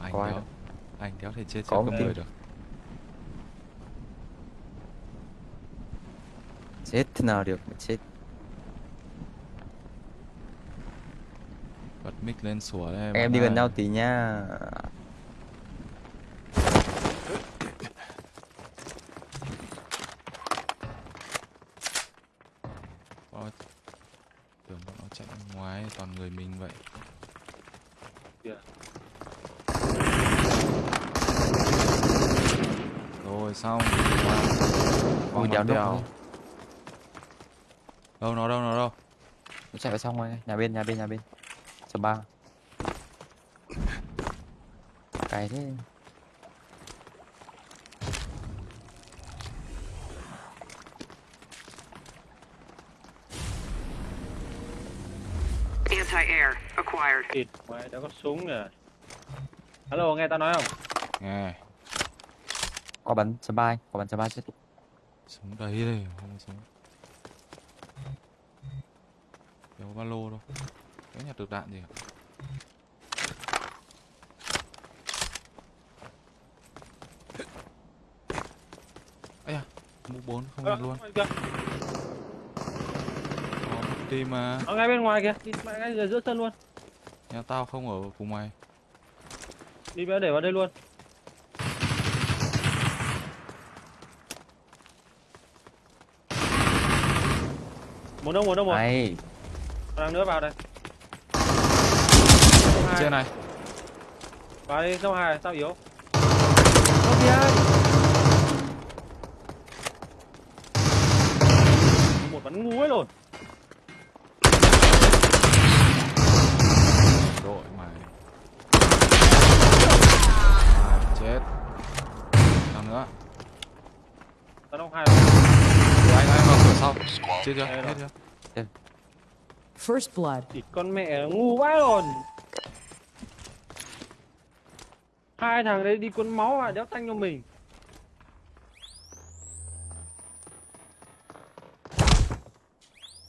anh Có đéo anh đéo thể chết Có người được. Chết thế nào được mà chết? Bật mic lên sủa đây em bạn đi gần nhau tí nha tưởng bọn nó chạy ra ngoài toàn người mình vậy Kìa. rồi xong đéo nước đèo đâu nó đâu nó đâu? Nó chạy vào trong rồi nhà bên nhà bên nhà bên. Số ba. Cái thế. Anti-air acquired. Thịt mày đã có súng nè alo nghe tao nói không? Nghe. Có bắn số ba anh, có bắn số ba chết súng đấy đây không súng. Đéo có ba lô đâu. Đéo nhặt được đạn gì cả ấy à mũ bốn không nhặt luôn. có team mà ở ngay bên ngoài kìa. Đi ngay giữa sân luôn. Nhà tao không ở cùng mày đi để vào đây luôn một đâu một đâu một. Này đang nữa vào đây. Trên này. Vào đi sông hai sao yếu. Không đi ai? Một bắn ngu ấy rồi đội mày. À, chết. Nào nữa. Tao đông hai Ủa, anh anh vào cửa sau. Chết chưa? Hết rồi. chưa First blood. thì con mẹ ngu vãi rồi hai thằng đấy đi cuốn máu à đéo tanh cho mình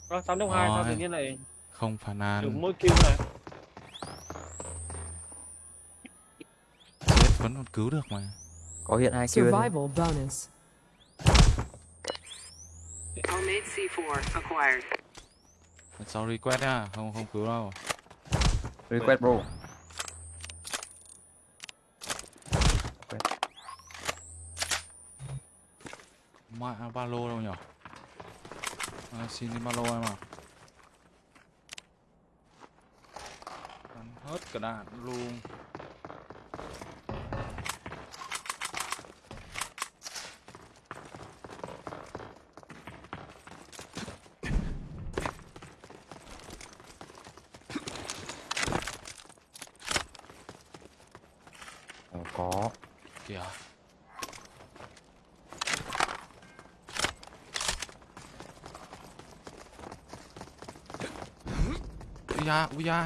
Rồi, 8 đồng 2 sao tự nhiên lại không phản an mỗi kill này chết vẫn còn cứu được mà có hiện hai đấy. Survival bonus. Homemade C4 acquired. Sau request nha không không cứu đâu. Request bro. Mạ ba lô đâu nhở? À, xin đi ba lô em à Bắn hết cả đạn luôn Ờ, có kìa. Ui da ui da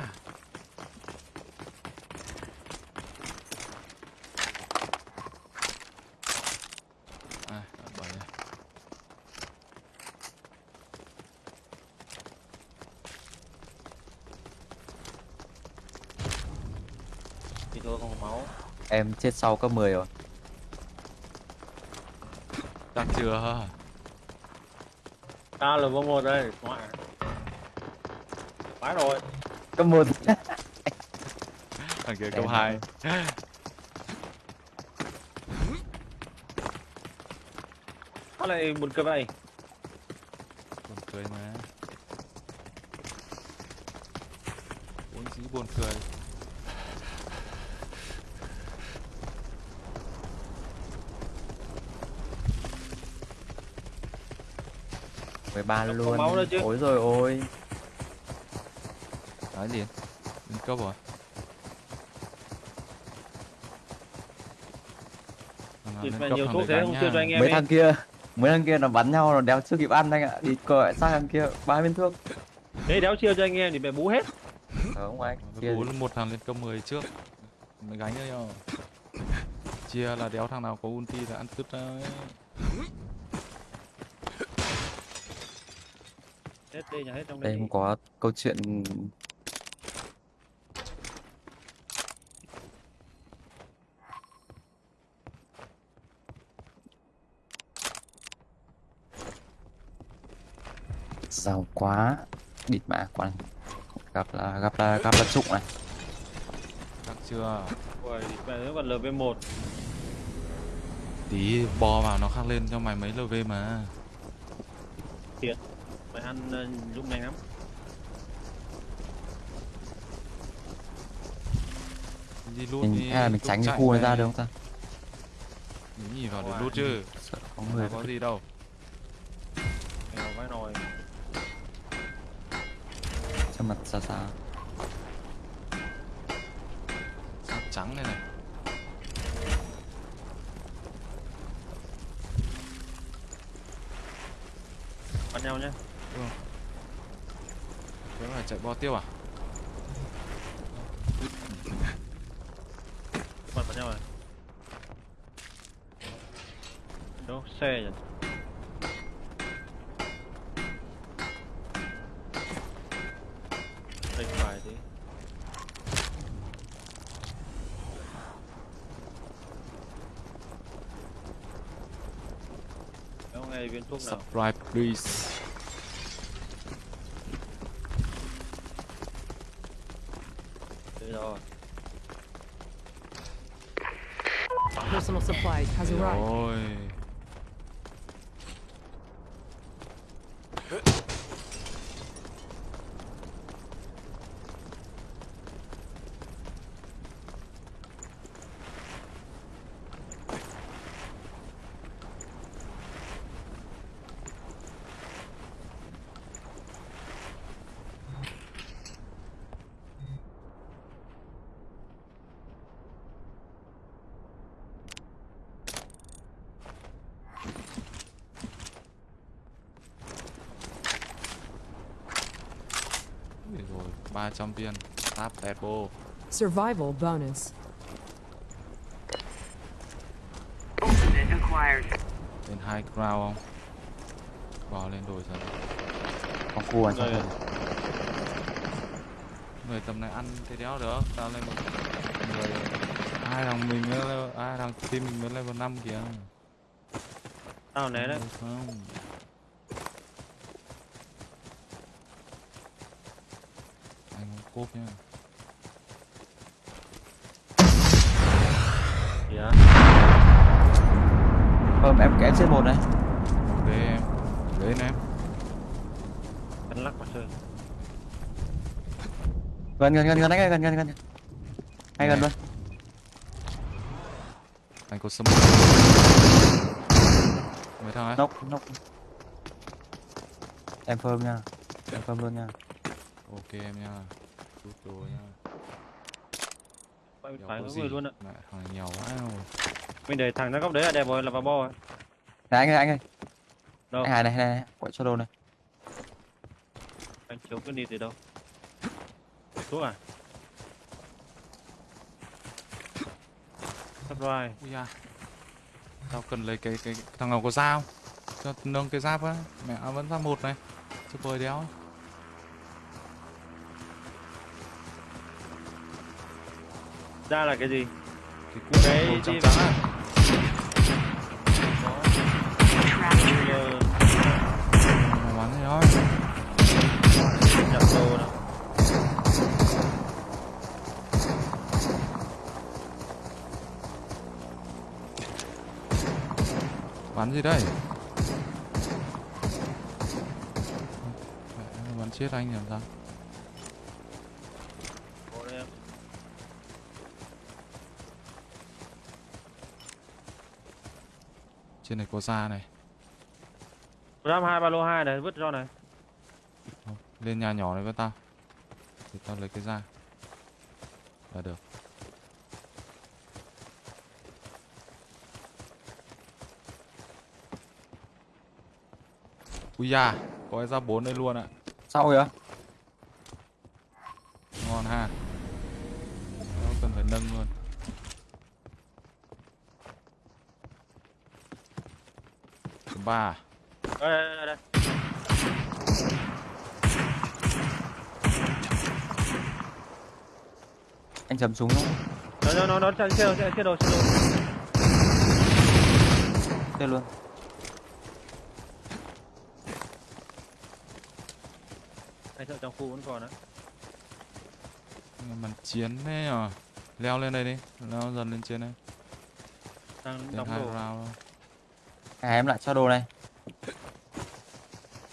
à, à bởi đây không có máu em chết sau cấp 10 rồi. Chắc chưa? Ta là vòng một đây ngoại phải rồi. Cấp 1 thằng kia câu hai. sao lại buồn cười vậy mười ba luôn. máu nữa chứ. ôi rồi ôi. Nói gì lên cấp rồi. Nhiều thuốc thế không? chưa cho anh em mấy ấy thằng kia mấy thằng kia nó bắn nhau nó đéo chưa kịp ăn anh ạ. Đi cởi sang thằng kia ba viên thuốc. Đấy đéo chia cho anh em thì mẹ bú hết. Ờ không anh chia bố một thằng lên cấp 10 trước. Mới gánh cho nhau. Chia là đéo thằng nào có ulti là ăn cứt đấy Hết đi hết trong đây. Em có câu chuyện giàu quá. Địt mã quan gặp là gặp là gặp là trụng này. Gặp chưa? Ui mẹ nó còn lv 1 tí bo vào nó khác lên cho mày mấy lv mà. Thiệt. Mày ăn ờ, lúc nhanh lắm. Đi lút mình đi hay là mình tránh cái khu này ra được không ta? Mình nhìn vào để lút chứ. sợ có Người có gì đâu. Nghèo vãi nồi. Cho mặt xa xa Sắc trắng này này. Bắn nhau nhá Thế phải chạy bo tiêu à? Bắn bắn nhau rồi. Đâu, xe nhỉ? Đây phải tí Đâu ngay viên thuốc nào? Subscribe please has arrived. Rồi 300 viên Táp tẹt bô Survival bonus. Lên high ground không? Bò lên đồi dần. Có khu ở trong Rồi. này Người tầm này ăn thế đéo được Tao lên một người. Ai thằng mình mới Ai thằng team mình mới level 5 kìa. Tao né đấy. Không Anh không cốp nhá Kìa. Vâng em kém trên một này. Ok em Đến em. Cắn lắc mà chơi. Gần gần gần gần anh ơi gần gần gần. Ngay gần luôn. Anh có sâm Mấy thằng ấy. Nốc nốc Em phơm nha. Em phơm luôn nha. Ok em nha Chút đồ nha. Quay Đéo phải có người luôn ạ. Mẹ thằng này nghèo quá rồi Mình để thằng ra góc đấy là đẹp rồi là vào bo rồi Này anh ơi anh ơi. Đâu? Anh này này này. Quậy cho đồ này. Anh chiếu cái đi từ đâu? Thuốc à? Sắp rồi. Ui da. Tao cần lấy cái cái thằng nào có dao? Cho nâng cái giáp á. Mẹ à, vẫn ra một này. Chứ bơi đéo Ra là cái gì? Cái trắng á Bây giờ Mày bắn thế thôi nhập đồ nào Bắn gì đây? Bắn chết anh làm sao Trên này có da này. Ram hai ba lô hai này vứt cho này. Thôi, Lên nhà nhỏ này với tao. Thì tao lấy cái da. Là được. Ui da Có cái da 4 đây luôn ạ. Sau kìa Ngon ha. Nó cần phải nâng luôn Ba à? đây đây đây. Anh chấm súng không nó nó nó nó chơi chơi chơi đồ chơi đồ Đây luôn Hai thợ trong khu vẫn còn á. Bắn chiến thế nhở Leo lên đây đi Leo dần lên trên đây Đang đóng đồ. À, em lại cho đồ này.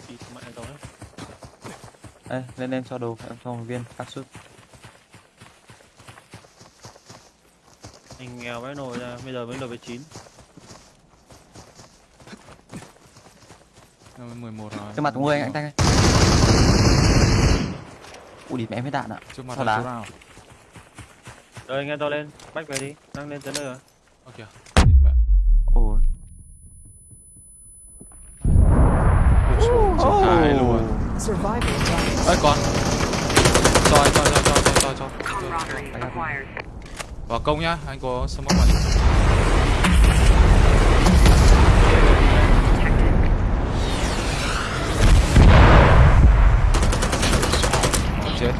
Đi. Đây, lên em cho đồ, em cho một viên cắt sút. Anh nghèo vãi nồi ra, bây giờ mới 9. Leo lên 11 rồi Trước mặt của người anh, ơi. Ui, địt mẹ em hết đạn ạ. Trước mặt đá? chỗ nào Rồi nghe to lên, bách về đi, đang lên tới nơi rồi. Ok Địt mẹ Ồ. Chết hại luôn Survival bonus. Ơi con Rồi cho cho cho cho cho cho Camaraderie acquired. Vào công nhá Anh có smoke vào đi Chết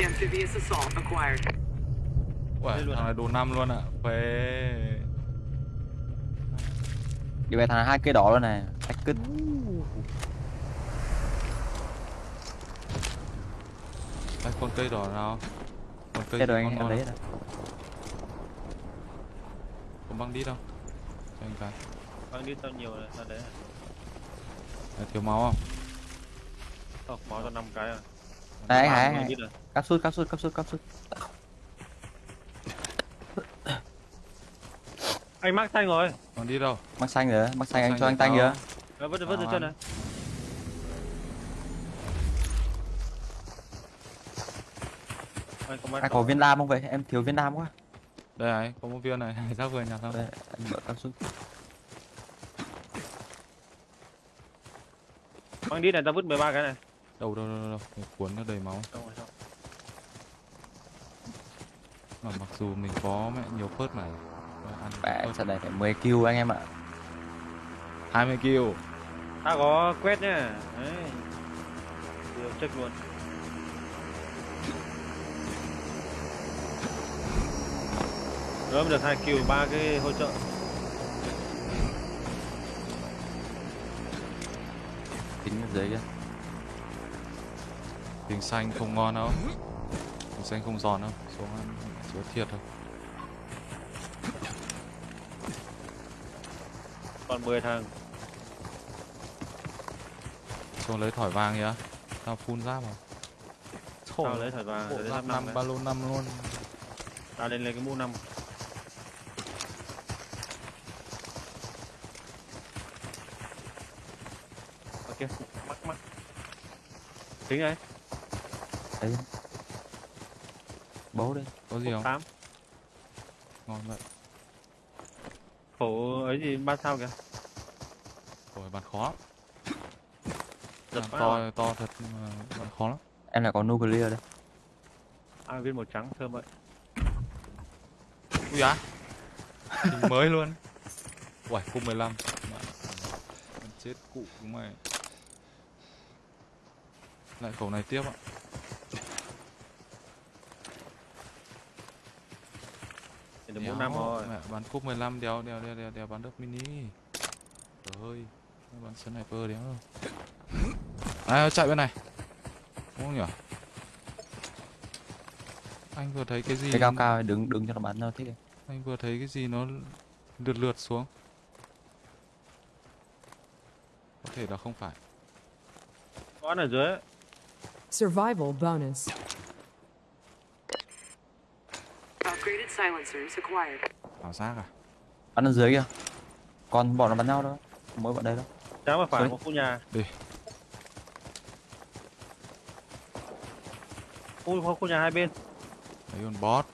Amphibious assault acquired. Luôn thằng à? này đồ năm luôn ạ Phê Đi về thằng hai cây đỏ luôn này. Anh cứt. Đây, con cây đỏ nào Con cây ngon anh, em lấy không? rồi. Có băng đi đâu Cho anh cái Băng đi tao nhiều rồi, ra đấy. Đấy, Thiếu máu không Ờ, máu cho 5 cái à. Đi rồi. cắt sút, cắt sút, cắt sút, cắt sút. Anh mắc xanh rồi. Còn đi đâu Mắc xanh rồi, mắc xanh anh Xanh cho thì anh tanh kìa. Ờ, vứt vứt dưới chân này. Anh có Anh viên đam không vậy? Em thiếu viên đam quá. Đây này, có một viên này Giác vừa nhặt không Đây, anh mở cắt sút. Băng đi này, tao vứt 13 cái này. Đâu đâu đâu đâu Cuốn nó đầy máu Xong rồi, xong. Mà mặc dù mình có mẹ nhiều phớt mà phớt. trận này phải 10 kill anh em ạ. 20 kill Tao có quét nhá. Đấy. Điều luôn. Rồi được 2 kill, 3 cái hỗ trợ. Tính ở dưới kia. Tiếng xanh không ngon đâu Tiếng xanh không giòn đâu Xuống ăn chúa thiệt thôi Còn 10 thằng. Xuống lấy thỏi vàng kìa Tao phun giáp vào Tao lấy thỏi vàng, Bộ giáp năm năm ba lô năm luôn Tao lên lấy cái mũ 5. Ok, mắc mắc. Tính ấy, Đấy. Bố đây. Có gì không? 8. Ngon vậy Khổ ấy gì ba sao kìa. Rồi bắn khó lắm Giật to rồi. to thật mà bắn khó lắm Em lại có nuclear đây. À viên màu trắng thơm vậy. Ui á Hình mới luôn Uầy, cung 15 Mẹ, Con chết cụ của mày Lại khẩu này tiếp ạ được mũ Đéo, 5 rồi. Mẹ bắn cúp 15 đéo đéo đéo đéo, đéo bắn được mini Trời ơi Bắn sniper đéo đâu À chạy bên này Đúng không nhỉ Anh vừa thấy cái gì Cái cao cao đứng đứng cho nó bắn nó thích. Anh vừa thấy cái gì nó lượt lượt xuống Có thể là không phải Có ở dưới. Survival bonus. Upgraded silencers acquired. Ảo giác à Bắn ở dưới kia. Còn bọn nó bắn nhau đâu. Mỗi bọn đây đâu. Trái mà phải một khu nhà. Đi Khu, khu, khu nhà hai bên. Đấy con bot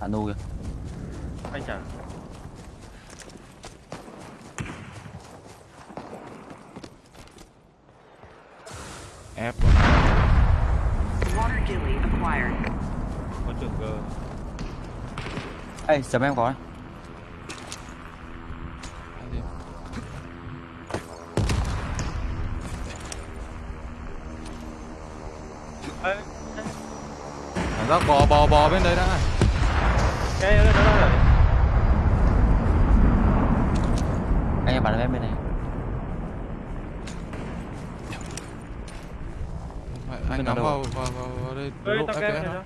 Hạ nu kìa. Anh trả. Ép Water gilly acquired. Có trường G. Ê, sớm em có? Ê, cảm giác bò bò bò bên đấy đã cái nó nó rồi anh em bắn em bên này Mẹ, anh Bên vào, vào, vào, vào đây ơi lộ FPS này nó. đó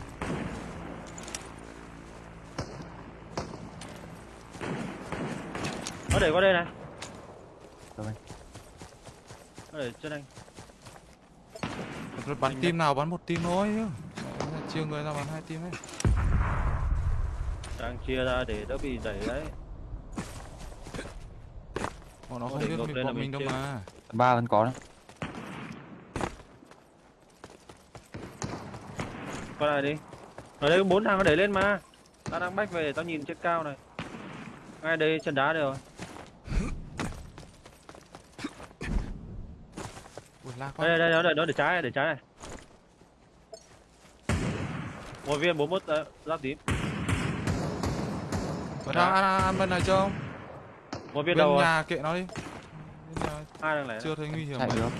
nó để qua đây này. Rồi. nó để trên anh Rồi bắn team nào bắn một team thôi chứ. Chia người ra bắn hai team ấy. Đang chia ra để đỡ bị đẩy đấy. Bọn nó không biết mình bọn mình đâu mà. Ba vẫn có đấy qua lại đi. Ở đây có bốn thằng nó đẩy lên mà. Tao đang bách về để tao nhìn trên cao này. Ngay đây chân đá đây rồi. Đây đây đây nó để nó để trái này để trái này. Một viên 41 uh, giáp tím. Ở đang ăn, ăn, bên này chưa không? một viên Bên đầu rồi. nhà kệ nó đi. Bên nhà hai đang lẻ chưa thấy nguy hiểm chạy được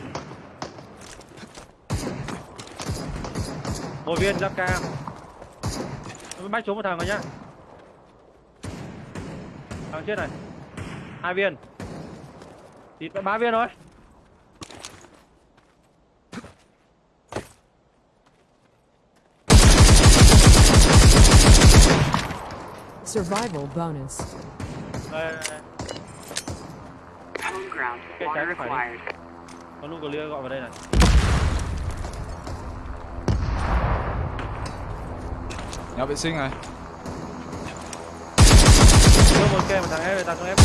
một viên giáp cam bách xuống một thằng rồi nhá. Thằng chết này. Hai viên. Thì ba viên rồi Survival bonus. đây, đây, đây. Water trái phải đi. có nụ clear gọi vào đây này Nhà vệ sinh này. Đưa một kê một thằng ép tao xuống ép.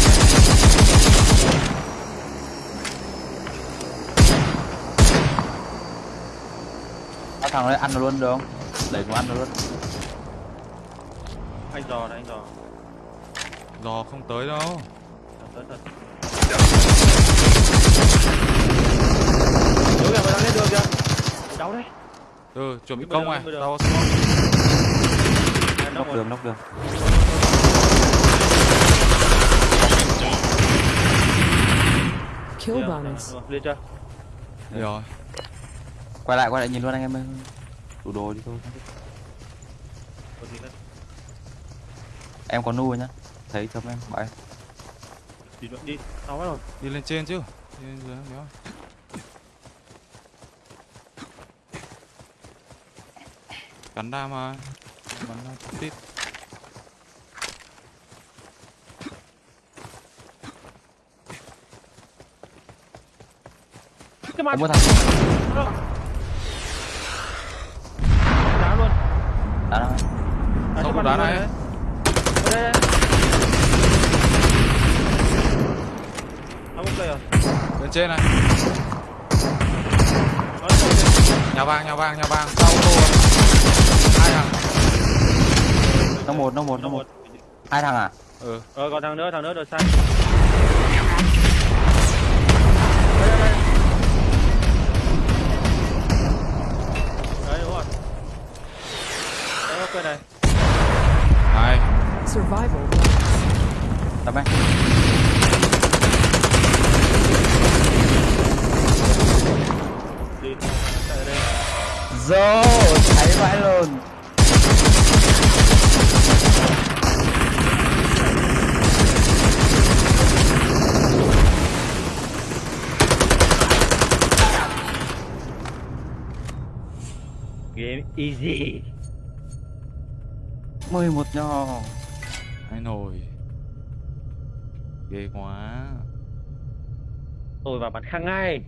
Có thằng đấy ăn luôn được không? Đẩy nó ăn luôn. Anh dò này anh dò. Giò không tới đâu. Thật. Đúng rồi, đang lên đường kìa. Cháu đấy. Ừ, chuẩn bị công này. Tao nó nóc đường nóc đường Kill Được, bonus. được, Lên chưa? Rồi. Quay lại quay lại nhìn luôn anh em ơi. Đủ đồ đi thôi. Có gì nữa? em có nuôi nhá. Thấy chấm em bảo em Đi nữa, đi. Tao bắt rồi Đi lên trên chứ. Đi lên dưới nhớ. Cắn đa mà Bắn ra tít. Cái mặt. Có một thằng Đá luôn. Đá nó Đá Không có này. đây đây. Ông rồi Bên trên này. Nhà vàng, nhà vàng, nhà vàng. Sau tô. Hai thằng nó một nó một nó một. Hai thằng à? Ừ. Ờ còn thằng nữa, thằng nữa được sai Đấy đúng rồi. Đấy ok này. Hai. Survival. Bonus. tấm em Đi Chạy ở đây Dô, cháy vãi luôn Game easy 11 nho Hai nồi Ghê quá. Tôi vào bắn khang ngay